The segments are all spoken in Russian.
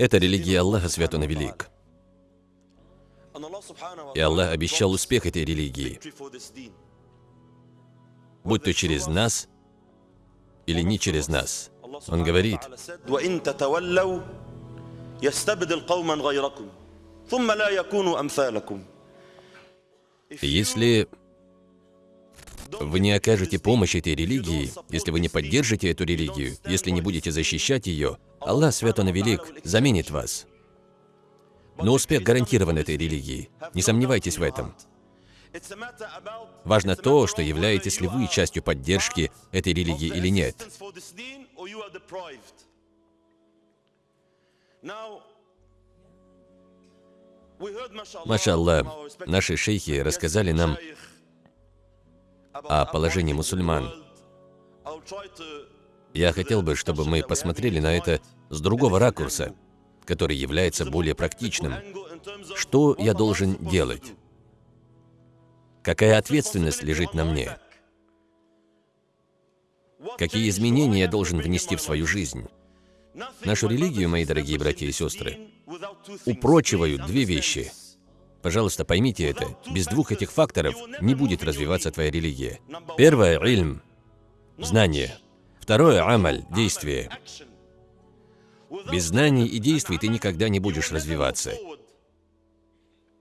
Это религия Аллаха Свят Он и Велик. И Аллах обещал успех этой религии, будь то через нас или не через нас. Он говорит, если вы не окажете помощь этой религии, если вы не поддержите эту религию, если не будете защищать ее, Аллах Свят Он и Велик заменит вас. Но успех гарантирован этой религии. Не сомневайтесь в этом. Важно то, что являетесь ли вы частью поддержки этой религии или нет. Маша Аллах, наши шейхи рассказали нам о положении мусульман. Я хотел бы, чтобы мы посмотрели на это с другого ракурса, который является более практичным. Что я должен делать? Какая ответственность лежит на мне? Какие изменения я должен внести в свою жизнь? Нашу религию, мои дорогие братья и сестры, упрочивают две вещи. Пожалуйста, поймите это. Без двух этих факторов не будет развиваться твоя религия. Первое – ильм, знание. Второе – амаль, действие. Без знаний и действий ты никогда не будешь развиваться.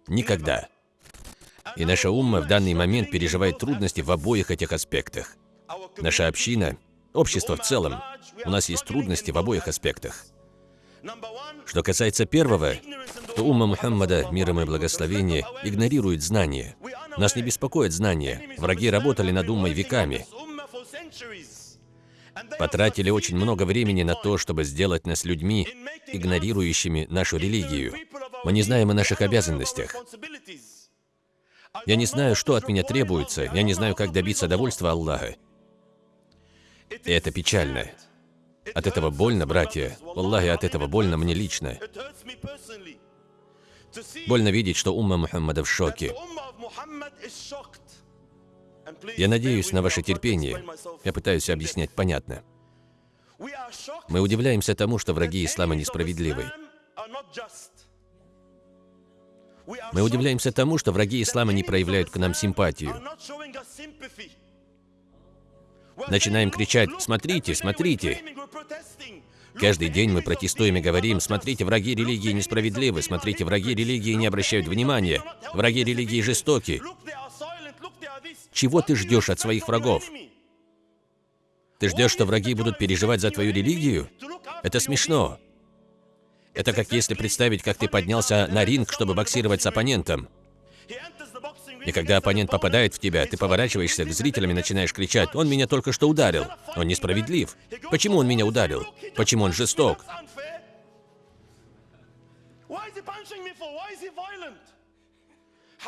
Никогда. И наша умма в данный момент переживает трудности в обоих этих аспектах. Наша община, общество в целом, у нас есть трудности в обоих аспектах. Что касается первого, то умма Мухаммада, миром и благословение, игнорирует знания. Нас не беспокоит знания. Враги работали над уммой веками. Потратили очень много времени на то, чтобы сделать нас людьми, игнорирующими нашу религию. Мы не знаем о наших обязанностях. Я не знаю, что от меня требуется, я не знаю, как добиться довольства Аллаха. И это печально. От этого больно, братья. Аллахи, от этого больно мне лично. Больно видеть, что умма Мухаммада в шоке. Я надеюсь на ваше терпение. Я пытаюсь объяснять понятно. Мы удивляемся тому, что враги ислама несправедливы. Мы удивляемся тому, что враги ислама не проявляют к нам симпатию. Начинаем кричать «Смотрите, смотрите!» Каждый день мы протестуем и говорим, смотрите, враги религии несправедливы, смотрите, враги религии не обращают внимания, враги религии жестоки. Чего ты ждешь от своих врагов? Ты ждешь, что враги будут переживать за твою религию? Это смешно. Это как если представить, как ты поднялся на ринг, чтобы боксировать с оппонентом. И когда оппонент попадает в тебя, ты поворачиваешься к зрителям и начинаешь кричать, «Он меня только что ударил! Он несправедлив! Почему он меня ударил? Почему он жесток?»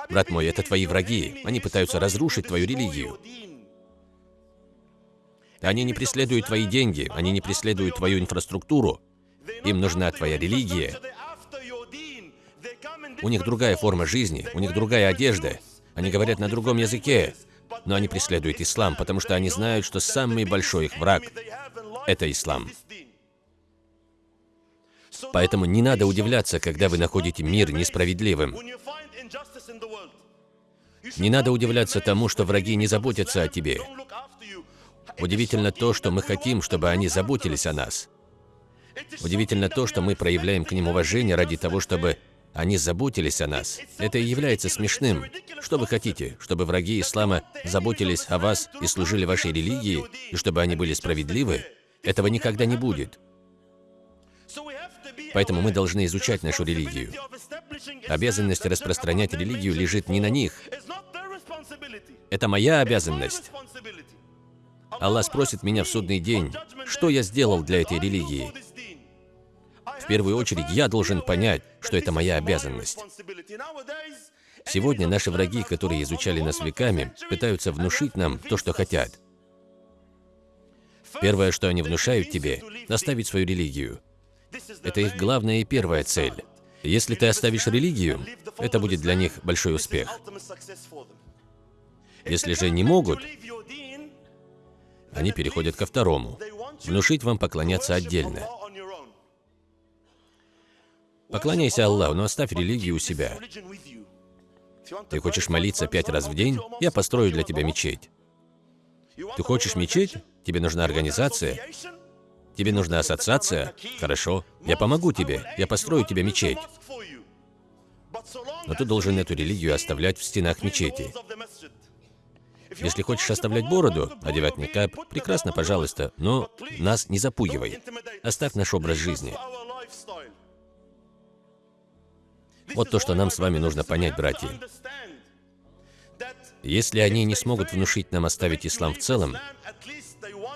Брат мой, это твои враги. Они пытаются разрушить твою религию. Они не преследуют твои деньги, они не преследуют твою инфраструктуру. Им нужна твоя религия. У них другая форма жизни, у них другая одежда. Они говорят на другом языке, но они преследуют ислам, потому что они знают, что самый большой их враг – это ислам. Поэтому не надо удивляться, когда вы находите мир несправедливым. Не надо удивляться тому, что враги не заботятся о тебе. Удивительно то, что мы хотим, чтобы они заботились о нас. Удивительно то, что мы проявляем к ним уважение ради того, чтобы они заботились о нас. Это и является смешным. Что вы хотите? Чтобы враги ислама заботились о вас и служили вашей религии, и чтобы они были справедливы? Этого никогда не будет. Поэтому мы должны изучать нашу религию. Обязанность распространять религию лежит не на них. Это моя обязанность. Аллах спросит меня в судный день, что я сделал для этой религии. В первую очередь, я должен понять, что это моя обязанность. Сегодня наши враги, которые изучали нас веками, пытаются внушить нам то, что хотят. Первое, что они внушают тебе – оставить свою религию. Это их главная и первая цель. Если ты оставишь религию, это будет для них большой успех. Если же не могут, они переходят ко второму. Внушить вам поклоняться отдельно. Поклоняйся Аллаху, но оставь религию у себя. Ты хочешь молиться пять раз в день? Я построю для тебя мечеть. Ты хочешь мечеть? Тебе нужна организация? Тебе нужна ассоциация? Хорошо, я помогу тебе, я построю тебе мечеть. Но ты должен эту религию оставлять в стенах мечети. Если хочешь оставлять бороду, одевать никап, прекрасно, пожалуйста, но нас не запугивай. Оставь наш образ жизни. Вот то, что нам с вами нужно понять, братья. Если они не смогут внушить нам оставить ислам в целом,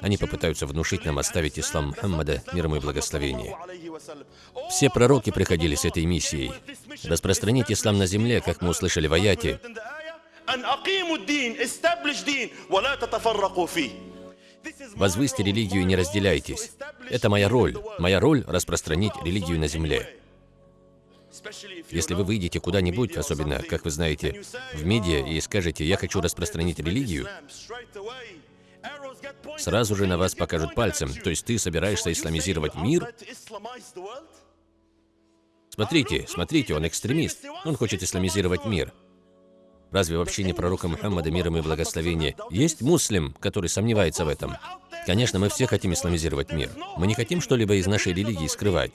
они попытаются внушить нам оставить ислам Мухаммада, мир ему и благословение. Все пророки приходили с этой миссией. Распространить ислам на земле, как мы услышали в аяте. Возвысьте религию и не разделяйтесь. Это моя роль. Моя роль — распространить религию на земле. Если вы выйдете куда-нибудь, особенно, как вы знаете, в медиа и скажете «я хочу распространить религию», сразу же на вас покажут пальцем. То есть ты собираешься исламизировать мир? Смотрите, смотрите, он экстремист. Он хочет исламизировать мир. Разве вообще не пророка Мухаммада, миром и благословение, есть муслим, который сомневается в этом? Конечно, мы все хотим исламизировать мир. Мы не хотим что-либо из нашей религии скрывать.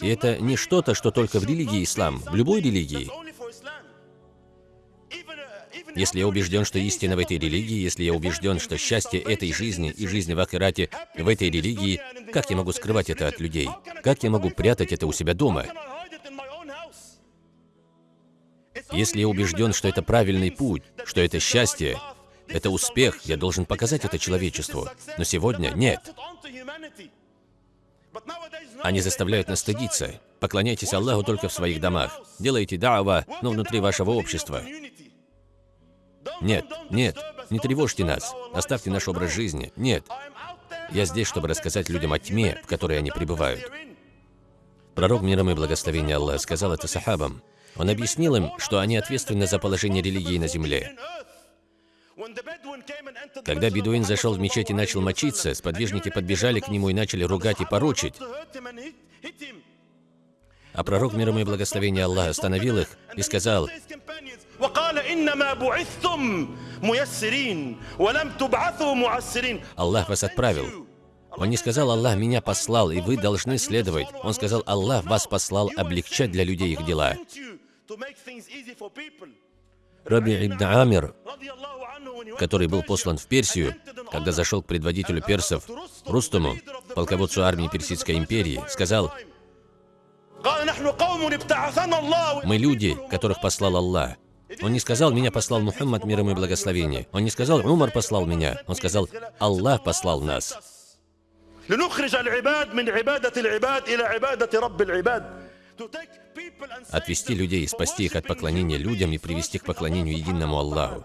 И это не что-то, что только в религии ислам, в любой религии. Если я убежден, что истина в этой религии, если я убежден, что счастье этой жизни и жизни в Ахирате в этой религии, как я могу скрывать это от людей? Как я могу прятать это у себя дома? Если я убежден, что это правильный путь, что это счастье, это успех, я должен показать это человечеству. Но сегодня нет. Они заставляют нас стыдиться. Поклоняйтесь Аллаху только в своих домах. Делайте даава, но внутри вашего общества. Нет, нет, не тревожьте нас. Оставьте наш образ жизни. Нет. Я здесь, чтобы рассказать людям о тьме, в которой они пребывают. Пророк миром и благословения Аллаха сказал это сахабам. Он объяснил им, что они ответственны за положение религии на земле. Когда бедуин зашел в мечеть и начал мочиться, сподвижники подбежали к нему и начали ругать и порочить. А пророк, мир ему и благословение Аллаха, остановил их и сказал, Аллах вас отправил. Он не сказал, Аллах меня послал, и вы должны следовать. Он сказал, Аллах вас послал облегчать для людей их дела. Раби Ибн Амир, который был послан в Персию, когда зашел к предводителю персов Рустуму, полководцу армии Персидской империи, сказал, «Мы люди, которых послал Аллах. Он не сказал, меня послал Мухаммад, мир ему и благословение. Он не сказал, Умар послал меня. Он сказал, Аллах послал нас. Отвести людей, спасти их от поклонения людям и привести к поклонению единому Аллаху.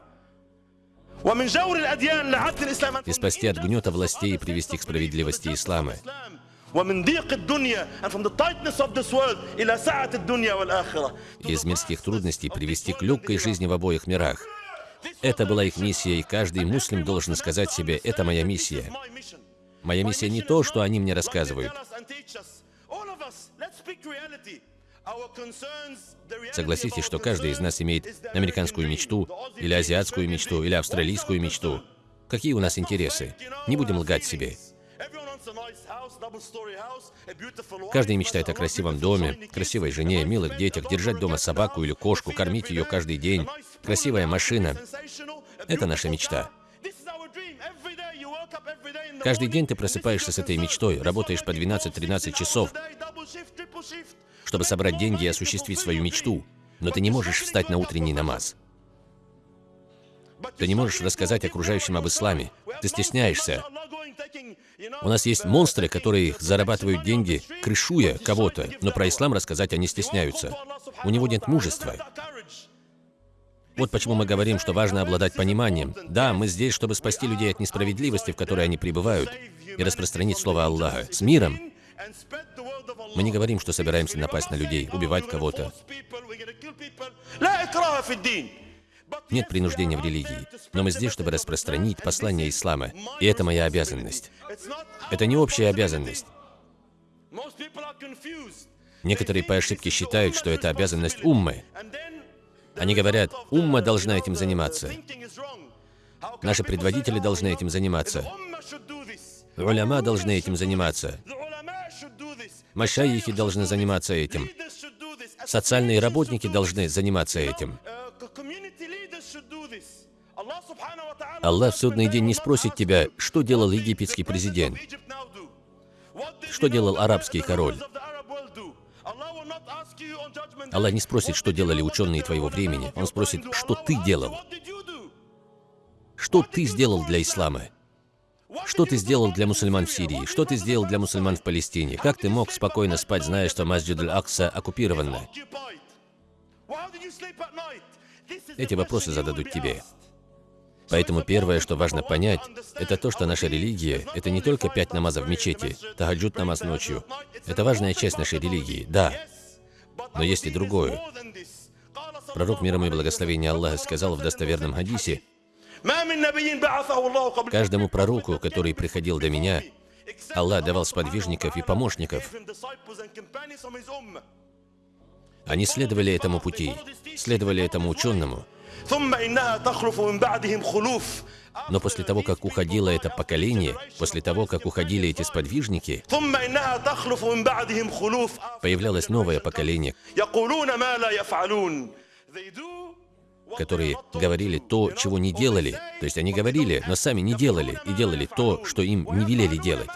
И спасти от гнета властей и привести к справедливости ислама. Из мирских трудностей привести к легкой жизни в обоих мирах. Это была их миссия, и каждый муслим должен сказать себе, это моя миссия. Моя миссия не то, что они мне рассказывают. Согласитесь, что каждый из нас имеет американскую мечту, или азиатскую мечту, или австралийскую мечту. Какие у нас интересы? Не будем лгать себе. Каждый мечтает о красивом доме, красивой жене, милых детях, держать дома собаку или кошку, кормить ее каждый день, красивая машина. Это наша мечта. Каждый день ты просыпаешься с этой мечтой, работаешь по 12-13 часов, чтобы собрать деньги и осуществить свою мечту. Но ты не можешь встать на утренний намаз. Ты не можешь рассказать окружающим об исламе. Ты стесняешься. У нас есть монстры, которые зарабатывают деньги, крышуя кого-то, но про ислам рассказать они стесняются. У него нет мужества. Вот почему мы говорим, что важно обладать пониманием. Да, мы здесь, чтобы спасти людей от несправедливости, в которой они пребывают, и распространить Слово Аллаха с миром. Мы не говорим, что собираемся напасть на людей, убивать кого-то. Нет принуждения в религии, но мы здесь, чтобы распространить послание ислама, и это моя обязанность. Это не общая обязанность. Некоторые по ошибке считают, что это обязанность уммы. Они говорят, умма должна этим заниматься. Наши предводители должны этим заниматься. Уляма должны этим заниматься. Машайихи должны заниматься этим. Социальные работники должны заниматься этим. Аллах в судный день не спросит тебя, что делал египетский президент, что делал арабский король. Аллах не спросит, что делали ученые твоего времени. Он спросит, что ты делал. Что ты сделал для ислама? Что ты сделал для мусульман в Сирии? Что ты сделал для мусульман в Палестине? Как ты мог спокойно спать, зная, что Масджид Аль-Акса оккупирована? Эти вопросы зададут тебе. Поэтому первое, что важно понять, это то, что наша религия – это не только пять намазов в мечети, тахаджуд намаз ночью. Это важная часть нашей религии, да. Но есть и другое. Пророк миром и благословения Аллаха сказал в достоверном хадисе, Каждому пророку, который приходил до меня, Аллах давал сподвижников и помощников. Они следовали этому пути, следовали этому ученому. Но после того, как уходило это поколение, после того, как уходили эти сподвижники, появлялось новое поколение, которые говорили то, чего не делали. То есть они говорили, но сами не делали, и делали то, что им не велели делать.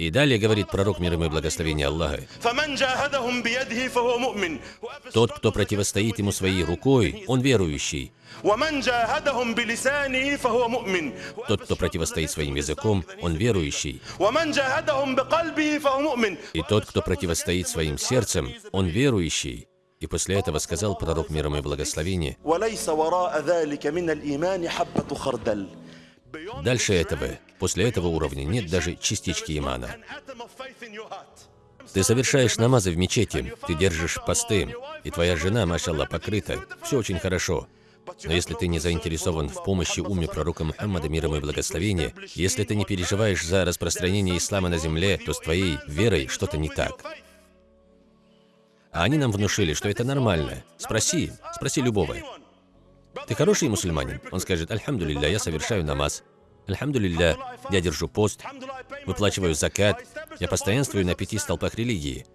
И далее говорит пророк мир ему и благословение Аллаха. Тот, кто противостоит ему своей рукой, он верующий. Тот, кто противостоит своим языком, он верующий. И тот, кто противостоит своим сердцем, он верующий. И после этого сказал пророк миром и благословение, Дальше этого, после этого уровня, нет даже частички имана. Ты совершаешь намазы в мечети, ты держишь посты, и твоя жена, машалла, покрыта. Все очень хорошо. Но если ты не заинтересован в помощи уме пророка Мухаммада, миром и благословения, если ты не переживаешь за распространение ислама на земле, то с твоей верой что-то не так. А они нам внушили, что это нормально. Спроси, спроси любого. Ты хороший мусульманин? Он скажет, Альхамдулилля, я совершаю намаз. Альхамдулилля, я держу пост, выплачиваю закат, я постоянствую на пяти столпах религии.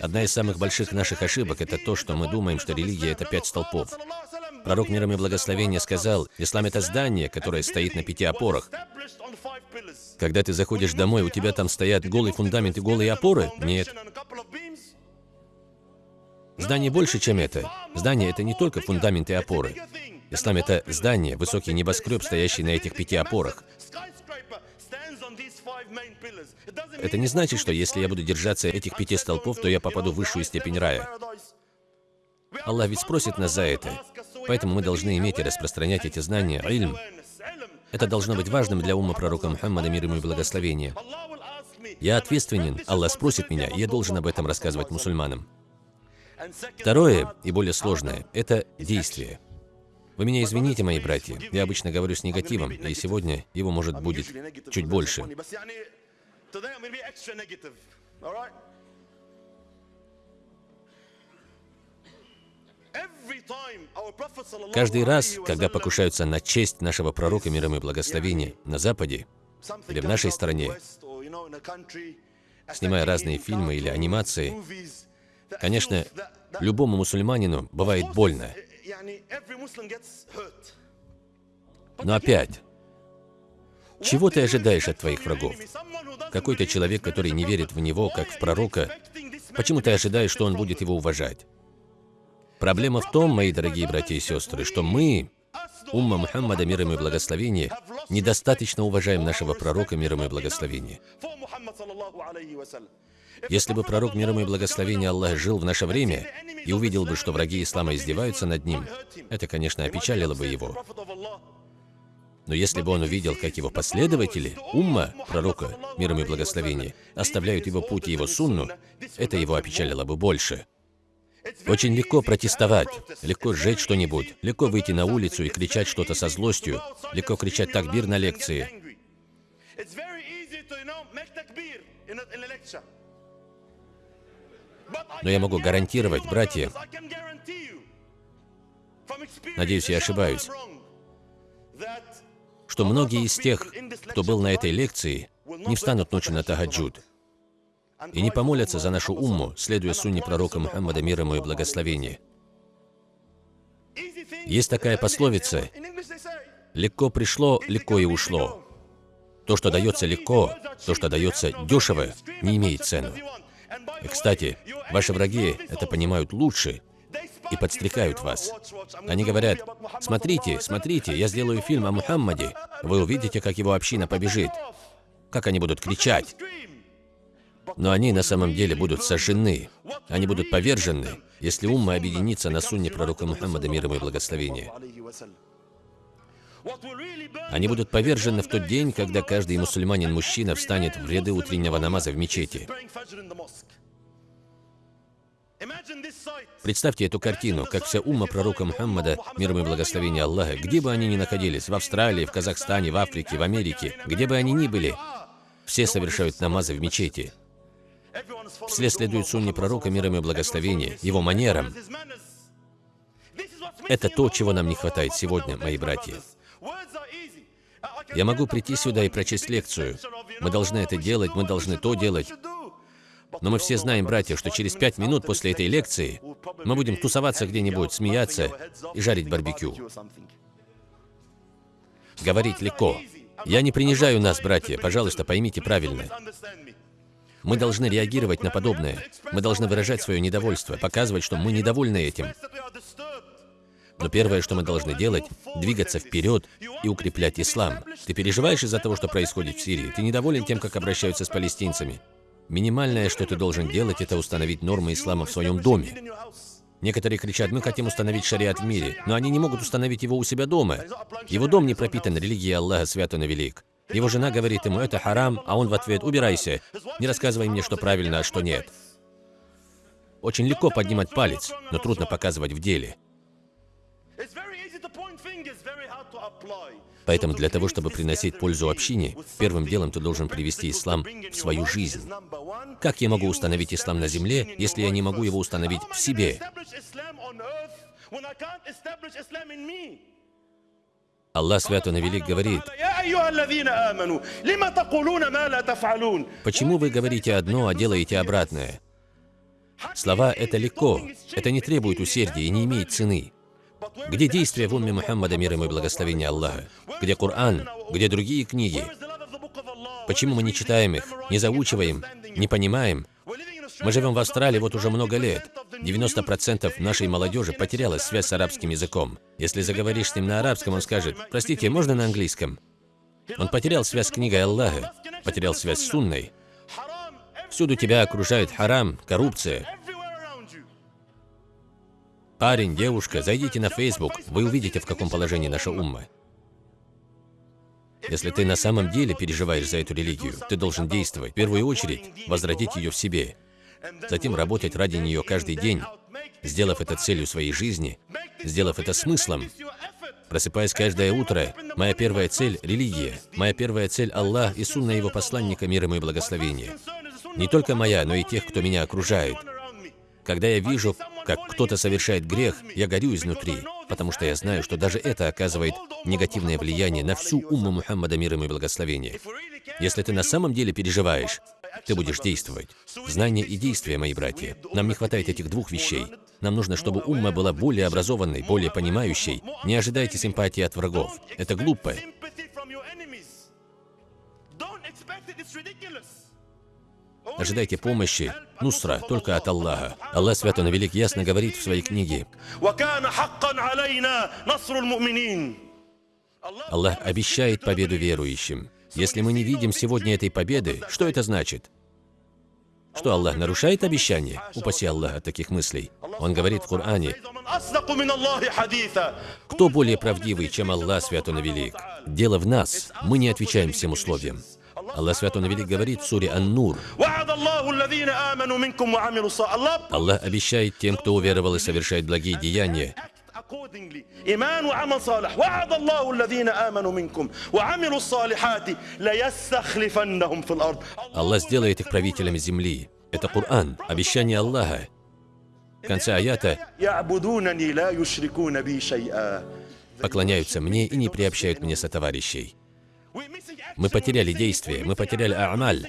Одна из самых больших наших ошибок – это то, что мы думаем, что религия – это пять столпов. Пророк миром и благословения сказал, ислам – это здание, которое стоит на пяти опорах. Когда ты заходишь домой, у тебя там стоят голый фундамент и голые опоры? Нет. Здание больше, чем это. Здание – это не только фундамент и опоры. Ислам – это здание, высокий небоскреб, стоящий на этих пяти опорах. Это не значит, что если я буду держаться этих пяти столпов, то я попаду в высшую степень рая. Аллах ведь спросит нас за это. Поэтому мы должны иметь и распространять эти знания, ильм. Это должно быть важным для ума пророка Мухаммада, мир ему и благословения. Я ответственен, Аллах спросит меня, и я должен об этом рассказывать мусульманам. Второе, и более сложное, это действие. Вы меня извините, мои братья, я обычно говорю с негативом, и сегодня его, может, будет чуть больше. Каждый раз, когда покушаются на честь нашего пророка, миром и благословения, на Западе или в нашей стране, снимая разные фильмы или анимации, Конечно, любому мусульманину бывает больно. Но опять, чего ты ожидаешь от твоих врагов? Какой-то человек, который не верит в него, как в пророка, почему ты ожидаешь, что он будет его уважать? Проблема в том, мои дорогие братья и сестры, что мы, умма Мухаммада, мир ему и благословение, недостаточно уважаем нашего пророка, мир ему и благословение. Если бы пророк миром и благословения Аллаха жил в наше время и увидел бы, что враги ислама издеваются над ним, это, конечно, опечалило бы его. Но если бы он увидел, как его последователи, умма пророка, миром и благословения, оставляют его путь и его сунну, это его опечалило бы больше. Очень легко протестовать, легко сжечь что-нибудь, легко выйти на улицу и кричать что-то со злостью, легко кричать такбир на лекции. Но я могу гарантировать, братья, надеюсь, я ошибаюсь, что многие из тех, кто был на этой лекции, не встанут ночью на тахаджуд и не помолятся за нашу умму, следуя сунне пророка Мухаммада, мир ему и благословение. Есть такая пословица «Легко пришло, легко и ушло». То, что дается легко, то, что дается дешево, не имеет цену. И, кстати, ваши враги это понимают лучше и подстрекают вас. Они говорят, смотрите, смотрите, я сделаю фильм о Мухаммаде, вы увидите, как его община побежит, как они будут кричать. Но они на самом деле будут сожжены, они будут повержены, если умма объединится на сунне пророка Мухаммада, мир ему и благословение. Они будут повержены в тот день, когда каждый мусульманин-мужчина встанет в ряды утреннего намаза в мечети. Представьте эту картину, как вся умма пророка Мухаммада, мир и благословение Аллаха, где бы они ни находились, в Австралии, в Казахстане, в Африке, в Америке, где бы они ни были, все совершают намазы в мечети. Все следуют сунне пророка, мир и благословение, его манерам. Это то, чего нам не хватает сегодня, мои братья. Я могу прийти сюда и прочесть лекцию. Мы должны это делать, мы должны то делать. Но мы все знаем, братья, что через пять минут после этой лекции мы будем тусоваться где-нибудь, смеяться и жарить барбекю. Говорить легко. Я не принижаю нас, братья, пожалуйста, поймите правильно. Мы должны реагировать на подобное. Мы должны выражать свое недовольство, показывать, что мы недовольны этим. Но первое, что мы должны делать, двигаться вперед и укреплять ислам. Ты переживаешь из-за того, что происходит в Сирии? Ты недоволен тем, как обращаются с палестинцами? Минимальное, что ты должен делать, это установить нормы ислама в своем доме. Некоторые кричат, мы хотим установить шариат в мире, но они не могут установить его у себя дома. Его дом не пропитан религией Аллаха, свят и велик. Его жена говорит ему, это харам, а он в ответ, убирайся, не рассказывай мне, что правильно, а что нет. Очень легко поднимать палец, но трудно показывать в деле. Поэтому для того, чтобы приносить пользу общине, первым делом ты должен привести ислам в свою жизнь. Как я могу установить ислам на земле, если я не могу его установить в себе? Аллах Свят Он Велик говорит, «Почему вы говорите одно, а делаете обратное?» Слова — это легко, это не требует усердия и не имеет цены. Где действия в умме Мухаммада, мир ему и благословение Аллаха? Где Коран? Где другие книги? Почему мы не читаем их, не заучиваем, не понимаем? Мы живем в Австралии вот уже много лет. 90% нашей молодежи потеряла связь с арабским языком. Если заговоришь с ним на арабском, он скажет, простите, можно на английском? Он потерял связь с книгой Аллаха, потерял связь с сунной. Всюду тебя окружает харам, коррупция, Парень, девушка, зайдите на Facebook, вы увидите, в каком положении наша умма. Если ты на самом деле переживаешь за эту религию, ты должен действовать. В первую очередь, возродить ее в себе. Затем работать ради нее каждый день, сделав это целью своей жизни, сделав это смыслом. Просыпаясь каждое утро, моя первая цель – религия. Моя первая цель – Аллах и сунна его посланника, мир ему и благословение. Не только моя, но и тех, кто меня окружает. Когда я вижу, как кто-то совершает грех, я горю изнутри, потому что я знаю, что даже это оказывает негативное влияние на всю умму Мухаммада, мир ему и благословение. Если ты на самом деле переживаешь, ты будешь действовать. Знание и действие, мои братья. Нам не хватает этих двух вещей. Нам нужно, чтобы умма была более образованной, более понимающей. Не ожидайте симпатии от врагов. Это глупо. Ожидайте помощи, нусра, только от Аллаха. Аллах Свят Он Велик ясно говорит в своей книге. Аллах обещает победу верующим. Если мы не видим сегодня этой победы, что это значит? Что Аллах нарушает обещание? Упаси Аллах от таких мыслей. Он говорит в Коране, «Кто более правдивый, чем Аллах, Свят Он Велик? Дело в нас, мы не отвечаем всем условиям. Аллах Свят Он Велик говорит в суре Ан-Нур. Аллах обещает тем, кто уверовал и совершает благие деяния, accordingly إيمان وعمل صالح وعد الله الذين آمنوا منكم وعملوا الصالحات ليستخلفنهم في الأرض Аллах сделает их правителями земли. Это Коран, обещание Аллаха. В конце аята يعبدونني لا يشركون بي شيئا поклоняются мне и не приобщают мне сотоварищей. Мы потеряли действие, мы потеряли амаль,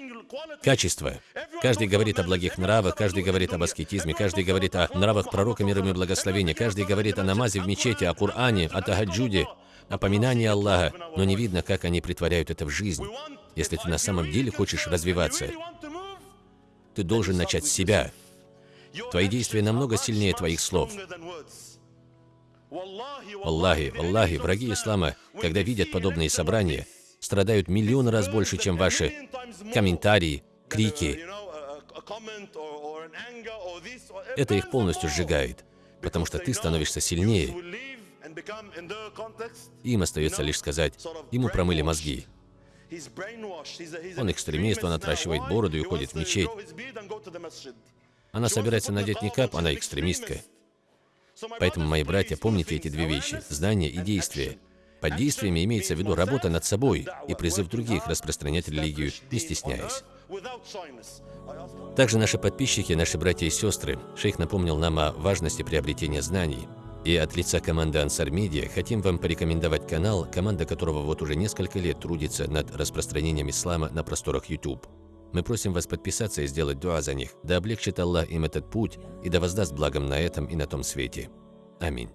качество. Каждый говорит о благих нравах, каждый говорит об аскетизме, каждый говорит о нравах пророка мира и благословения, каждый говорит о намазе в мечети, о Коране, о Тахаджуде, о поминании Аллаха, но не видно, как они притворяют это в жизнь. Если ты на самом деле хочешь развиваться, ты должен начать с себя. Твои действия намного сильнее твоих слов. Аллахи, Аллахи, враги ислама, когда видят подобные собрания, страдают миллион раз больше, чем ваши комментарии, крики. Это их полностью сжигает, потому что ты становишься сильнее. Им остается лишь сказать, ему промыли мозги. Он экстремист, он отращивает бороду и уходит в мечеть. Она собирается надеть никап, она экстремистка. Поэтому, мои братья, помните эти две вещи – знание и действие. Под действиями имеется в виду работа над собой и призыв других распространять религию, не стесняясь. Также наши подписчики, наши братья и сестры, шейх напомнил нам о важности приобретения знаний. И от лица команды Ансар Медиа хотим вам порекомендовать канал, команда которого вот уже несколько лет трудится над распространением ислама на просторах YouTube. Мы просим вас подписаться и сделать дуа за них. Да облегчит Аллах им этот путь и да воздаст благом на этом и на том свете. Аминь.